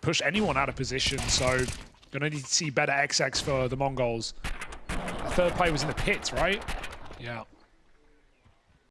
push anyone out of position, so gonna need to see better XX for the Mongols. The third play was in the pits, right? Yeah.